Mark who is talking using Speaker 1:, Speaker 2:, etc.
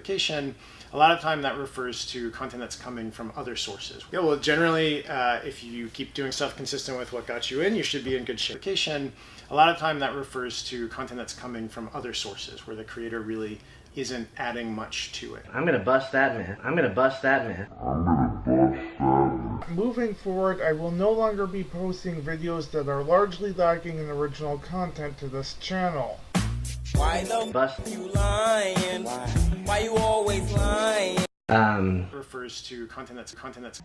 Speaker 1: application, a lot of time that refers to content that's coming from other sources. Yeah, well, generally, uh, if you keep doing stuff consistent with what got you in, you should be in good shape. Application, a lot of time that refers to content that's coming from other sources where the creator really isn't adding much to it.
Speaker 2: I'm gonna bust that man. I'm gonna bust that man.
Speaker 3: Moving forward, I will no longer be posting videos that are largely lacking in original content to this channel.
Speaker 4: Why the
Speaker 2: Bust.
Speaker 4: you lying?
Speaker 2: Um.
Speaker 1: refers to content that's content that's